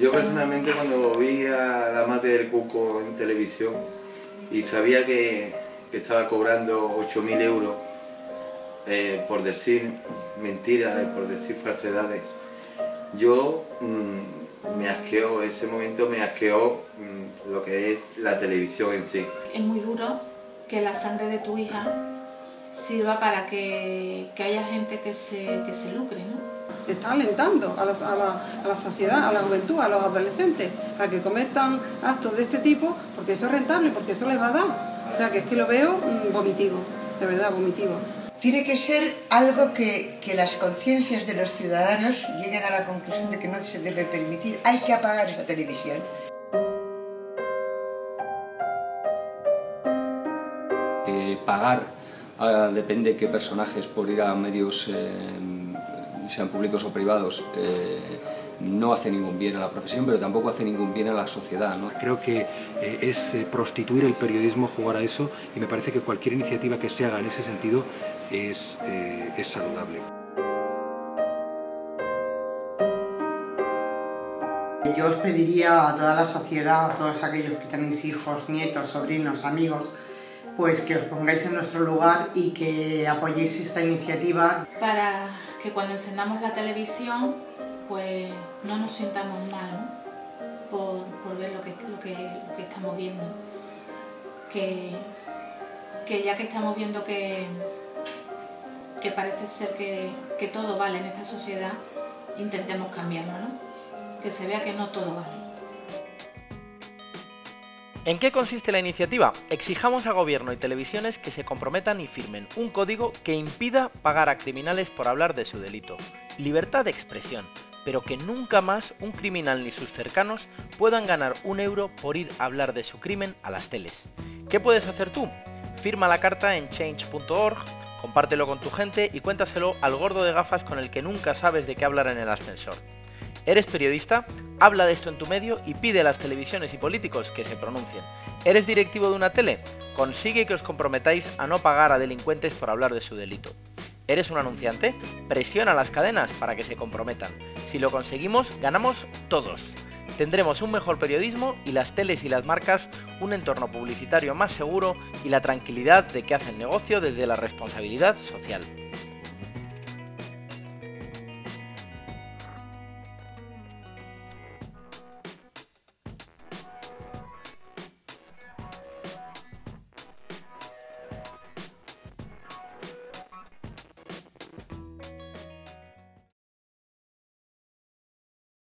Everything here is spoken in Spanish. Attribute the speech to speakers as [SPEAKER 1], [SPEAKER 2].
[SPEAKER 1] Yo personalmente cuando vi a la madre del Cuco en televisión y sabía que, estaba cobrando 8.000 euros eh, por decir mentiras, por decir falsedades, yo mm, me asqueó, ese momento me asqueó mm, lo que es la televisión en sí.
[SPEAKER 2] Es muy duro que la sangre de tu hija sirva para que, haya gente que se, que se lucre, ¿no?
[SPEAKER 3] Está alentando a la, a, la, sociedad, a la juventud, a los adolescentes, a que cometan actos de este tipo, porque eso es rentable, porque eso les va a dar. O sea, que es que lo veo mm, vomitivo, de verdad, vomitivo.
[SPEAKER 4] Tiene que ser algo que, que las conciencias de los ciudadanos lleguen a la conclusión de que no se debe permitir. Hay que apagar esa televisión.
[SPEAKER 5] pagar ah, depende de qué personajes por ir a medios eh, sean públicos o privados, eh, no hace ningún bien a la profesión, pero tampoco hace ningún bien a la sociedad. ¿no?
[SPEAKER 6] Creo que eh, es eh, prostituir el periodismo jugar a eso y me parece que cualquier iniciativa que se haga en ese sentido es, es saludable.
[SPEAKER 7] Yo os pediría a toda la sociedad, a todos aquellos que tenéis hijos, nietos, sobrinos, amigos, pues que os pongáis en nuestro lugar y que apoyéis esta iniciativa.
[SPEAKER 2] Para que cuando encendamos la televisión pues no nos sintamos mal por, ver lo que, lo, que, estamos viendo. Que, que, ya que estamos viendo que, que parece ser que, que todo vale en esta sociedad, intentemos cambiarlo, ¿no? Que se vea que no todo vale.
[SPEAKER 8] ¿En qué consiste la iniciativa? Exijamos a gobierno y televisiones que se comprometan y firmen un código que impida pagar a criminales por hablar de su delito. Libertad de expresión, pero que nunca más un criminal ni sus cercanos puedan ganar un euro por ir a hablar de su crimen a las teles. ¿Qué puedes hacer tú? Firma la carta en change.org, compártelo con tu gente y cuéntaselo al gordo de gafas con el que nunca sabes de qué hablar en el ascensor. ¿Eres periodista? Habla de esto en tu medio y pide a las televisiones y políticos que se pronuncien. ¿Eres directivo de una tele? Consigue que os comprometáis a no pagar a delincuentes por hablar de su delito. ¿Eres un anunciante? Presiona las cadenas para que se comprometan. Si lo conseguimos, ganamos todos. Tendremos un mejor periodismo y las teles y las marcas un entorno publicitario más seguro y la tranquilidad de que hacen negocio desde la responsabilidad social.